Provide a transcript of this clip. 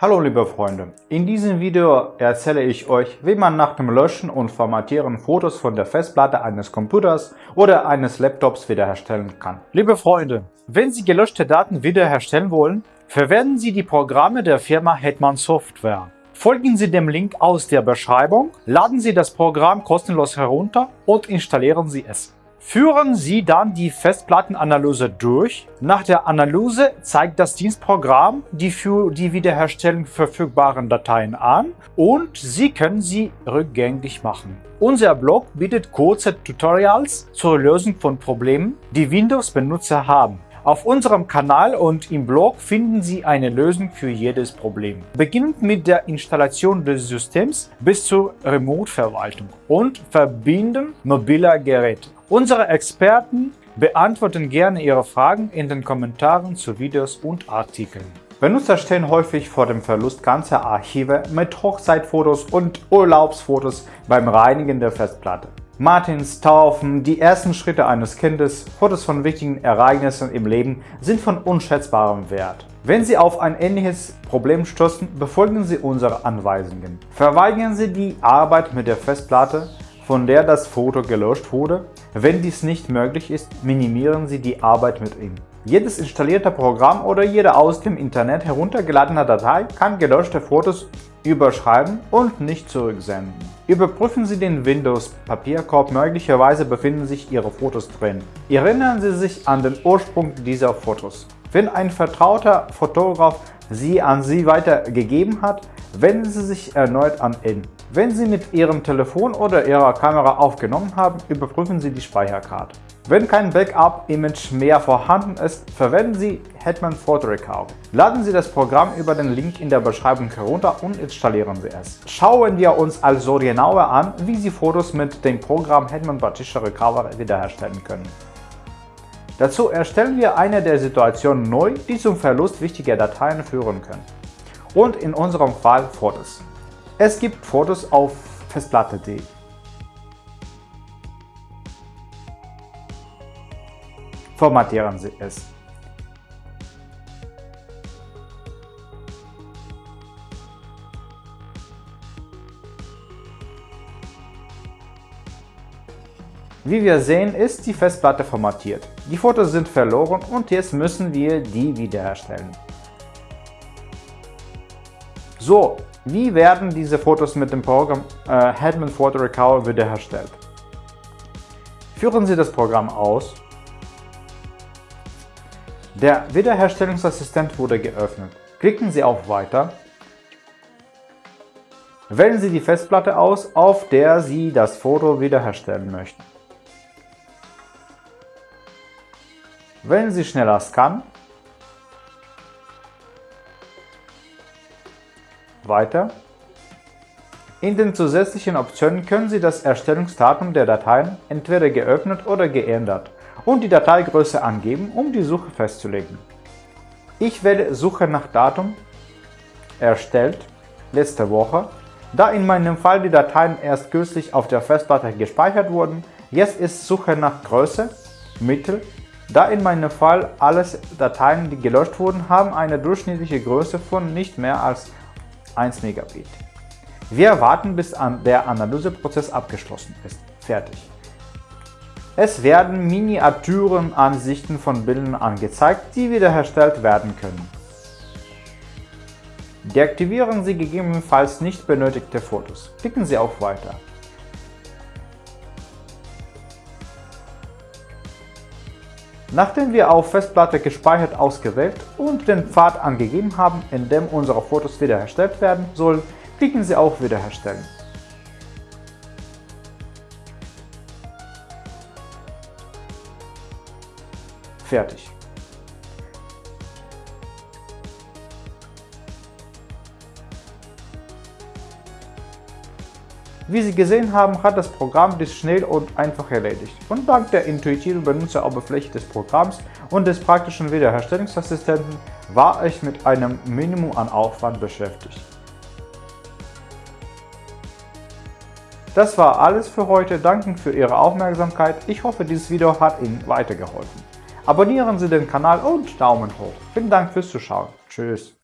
Hallo liebe Freunde, in diesem Video erzähle ich euch, wie man nach dem Löschen und Formatieren Fotos von der Festplatte eines Computers oder eines Laptops wiederherstellen kann. Liebe Freunde, wenn Sie gelöschte Daten wiederherstellen wollen, verwenden Sie die Programme der Firma Hetman Software. Folgen Sie dem Link aus der Beschreibung, laden Sie das Programm kostenlos herunter und installieren Sie es. Führen Sie dann die Festplattenanalyse durch. Nach der Analyse zeigt das Dienstprogramm die für die Wiederherstellung verfügbaren Dateien an und Sie können sie rückgängig machen. Unser Blog bietet kurze Tutorials zur Lösung von Problemen, die Windows-Benutzer haben. Auf unserem Kanal und im Blog finden Sie eine Lösung für jedes Problem. Beginnend mit der Installation des Systems bis zur Remote-Verwaltung und Verbinden mobiler Geräte. Unsere Experten beantworten gerne Ihre Fragen in den Kommentaren zu Videos und Artikeln. Benutzer stehen häufig vor dem Verlust ganzer Archive mit Hochzeitfotos und Urlaubsfotos beim Reinigen der Festplatte. Martins Taufen, die ersten Schritte eines Kindes, Fotos von wichtigen Ereignissen im Leben sind von unschätzbarem Wert. Wenn Sie auf ein ähnliches Problem stoßen, befolgen Sie unsere Anweisungen. Verweigern Sie die Arbeit mit der Festplatte, von der das Foto gelöscht wurde. Wenn dies nicht möglich ist, minimieren Sie die Arbeit mit ihm. Jedes installierte Programm oder jede aus dem Internet heruntergeladene Datei kann gelöschte Fotos überschreiben und nicht zurücksenden. Überprüfen Sie den Windows-Papierkorb, möglicherweise befinden sich Ihre Fotos drin. Erinnern Sie sich an den Ursprung dieser Fotos. Wenn ein vertrauter Fotograf sie an Sie weitergegeben hat, wenden Sie sich erneut an ihn. Wenn Sie mit Ihrem Telefon oder Ihrer Kamera aufgenommen haben, überprüfen Sie die Speicherkarte. Wenn kein Backup-Image mehr vorhanden ist, verwenden Sie Hetman Photo Recovery. Laden Sie das Programm über den Link in der Beschreibung herunter und installieren Sie es. Schauen wir uns also genauer an, wie Sie Fotos mit dem Programm Hetman Partition Recovery wiederherstellen können. Dazu erstellen wir eine der Situationen neu, die zum Verlust wichtiger Dateien führen können. Und in unserem Fall Fotos. Es gibt Fotos auf Festplatte.de. Formatieren Sie es. Wie wir sehen, ist die Festplatte formatiert. Die Fotos sind verloren und jetzt müssen wir die wiederherstellen. So, wie werden diese Fotos mit dem Programm äh, Hetman Photo Recovery wiederhergestellt? Führen Sie das Programm aus. Der Wiederherstellungsassistent wurde geöffnet. Klicken Sie auf Weiter. Wählen Sie die Festplatte aus, auf der Sie das Foto wiederherstellen möchten. Wählen Sie schneller Scan. Weiter. In den zusätzlichen Optionen können Sie das Erstellungsdatum der Dateien entweder geöffnet oder geändert und die Dateigröße angeben, um die Suche festzulegen. Ich wähle Suche nach Datum, erstellt, letzte Woche, da in meinem Fall die Dateien erst kürzlich auf der Festplatte gespeichert wurden, jetzt ist Suche nach Größe, Mittel, da in meinem Fall alle Dateien, die gelöscht wurden, haben eine durchschnittliche Größe von nicht mehr als 1 Megabit. Wir warten, bis der Analyseprozess abgeschlossen ist. Fertig. Es werden Miniaturenansichten von Bildern angezeigt, die wiederhergestellt werden können. Deaktivieren Sie gegebenenfalls nicht benötigte Fotos. Klicken Sie auf Weiter. Nachdem wir auf Festplatte gespeichert ausgewählt und den Pfad angegeben haben, in dem unsere Fotos wiederhergestellt werden sollen, klicken Sie auf Wiederherstellen. Fertig. Wie Sie gesehen haben, hat das Programm dies schnell und einfach erledigt. Und dank der intuitiven Benutzeroberfläche des Programms und des praktischen Wiederherstellungsassistenten war ich mit einem Minimum an Aufwand beschäftigt. Das war alles für heute. Danke für Ihre Aufmerksamkeit. Ich hoffe, dieses Video hat Ihnen weitergeholfen. Abonnieren Sie den Kanal und Daumen hoch. Vielen Dank fürs Zuschauen. Tschüss.